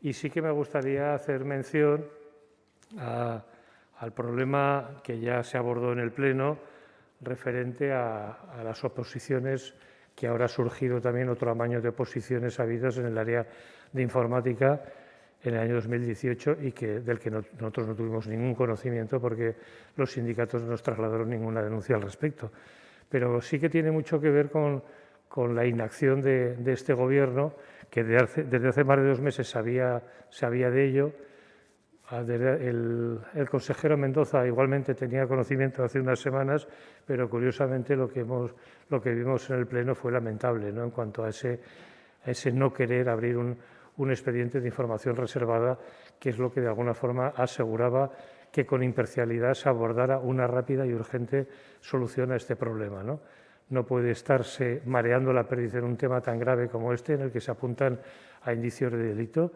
Y sí que me gustaría hacer mención al problema que ya se abordó en el Pleno referente a, las oposiciones que ahora ha surgido también otro amaño de oposiciones habidas en el área de informática en el año 2018 y que, del que nosotros no tuvimos ningún conocimiento porque los sindicatos no nos trasladaron ninguna denuncia al respecto. Pero sí que tiene mucho que ver con, con la inacción de, este Gobierno, que desde hace, más de dos meses sabía, sabía de ello. El, el, consejero Mendoza igualmente tenía conocimiento hace unas semanas, pero curiosamente lo que, vimos en el Pleno fue lamentable ¿no? en cuanto a ese, a ese no querer abrir un, un expediente de información reservada, que es lo que de alguna forma aseguraba que con imparcialidad se abordara una rápida y urgente solución a este problema. ¿no? No puede estarse mareando la perdiz en un tema tan grave como este, en el que se apuntan a indicios de delito,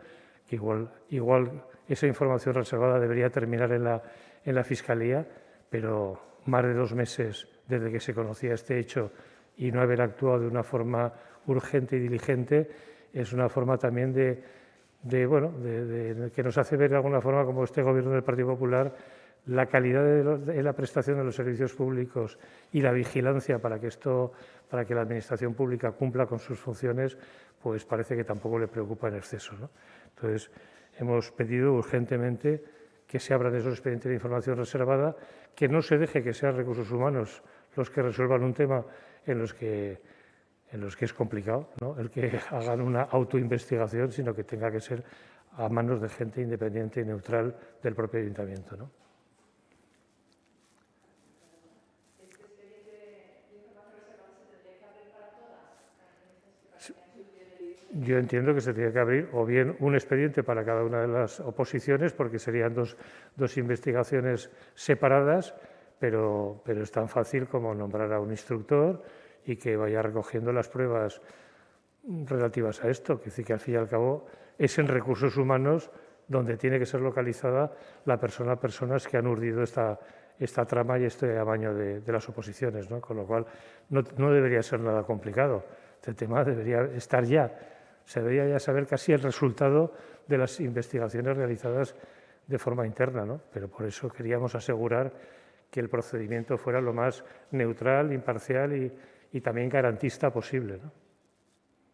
que igual, igual esa información reservada debería terminar en la, en la Fiscalía, pero más de dos meses desde que se conocía este hecho y no haber actuado de una forma urgente y diligente es una forma también de, bueno, de, que nos hace ver de alguna forma como este Gobierno del Partido Popular la calidad de, la prestación de los servicios públicos y la vigilancia para que esto, para que la administración pública cumpla con sus funciones, pues parece que tampoco le preocupa en exceso. ¿no? Entonces, hemos pedido urgentemente que se abran esos expedientes de información reservada, que no se deje que sean recursos humanos los que resuelvan un tema en los que, es complicado, el que hagan una autoinvestigación, sino que tenga que ser a manos de gente independiente y neutral del propio ayuntamiento. ¿no? Yo entiendo que se tiene que abrir o bien un expediente para cada una de las oposiciones, porque serían dos, dos investigaciones separadas, pero, pero, es tan fácil como nombrar a un instructor y que vaya recogiendo las pruebas relativas a esto. Que decir que al fin y al cabo es en recursos humanos donde tiene que ser localizada la persona, personas que han urdido esta, esta trama y este amaño de, de las oposiciones, ¿no? con lo cual no, no debería ser nada complicado. Este tema debería estar ya se debería ya saber casi el resultado de las investigaciones realizadas de forma interna, ¿no? pero por eso queríamos asegurar que el procedimiento fuera lo más neutral, imparcial y, y también garantista posible. ¿no?